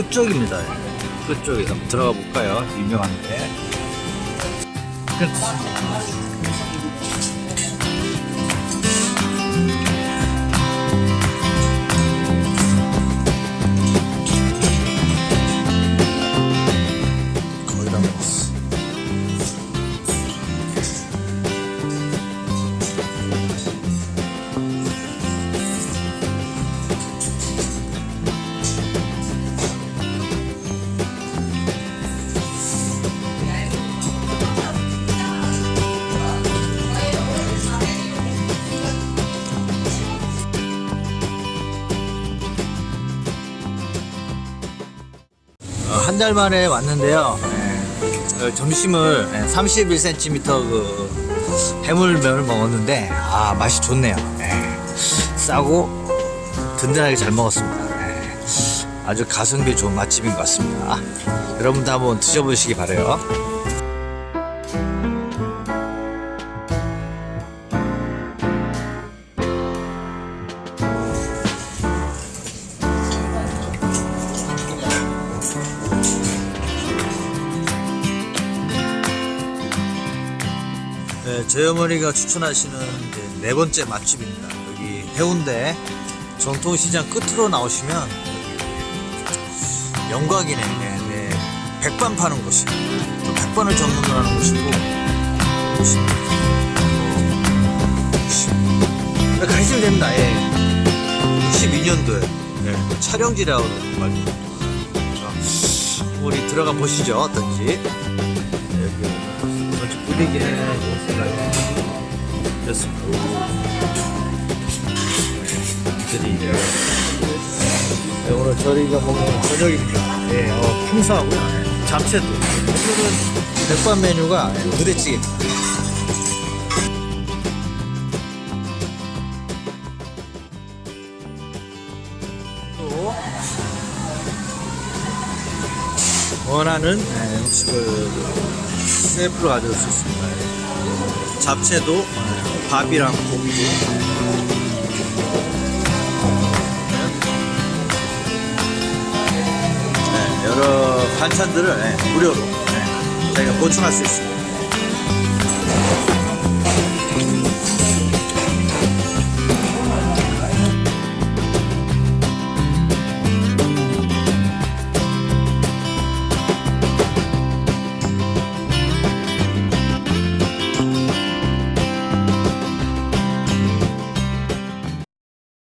끝쪽입니다. 끝쪽에 한번 들어가 볼까요? 유명한데. 끝. 한 달 만에 왔는데요. 예, 어, 점심을 31cm 그 해물면을 먹었는데 아 맛이 좋네요. 예, 싸고 든든하게 잘 먹었습니다. 예, 아주 가성비 좋은 맛집인 것 같습니다. 여러분도 한번 드셔보시기 바래요. 네, 저희 어머니가 추천하시는 네 번째 맛집입니다. 여기 해운대 전통시장 끝으로 나오시면 여기 영광이네. 네, 네. 백반 파는 곳이. 또 백반을 전문으로 하는 곳이고. 곳이. 네, 가시면 됩니다. 예. 22년도에 네, 촬영지라고 말도. 자, 우리 들어가 보시죠. 어떤지. 네, 여기 이렇습니다. 이들이 이제 네, 오늘 저희가 먹는 저녁입니다. 예, 어, 풍성하고요. 예, 잡채도. 오늘은 백반 메뉴가 예, 부대찌개입니다. 또 원하는 예, 음식을 셀프로 가져올 수 있습니다. 예. 잡채도 예, 밥이랑 고기도 네, 여러 반찬들을 예, 무료로 예, 저희가 보충할 수 있습니다.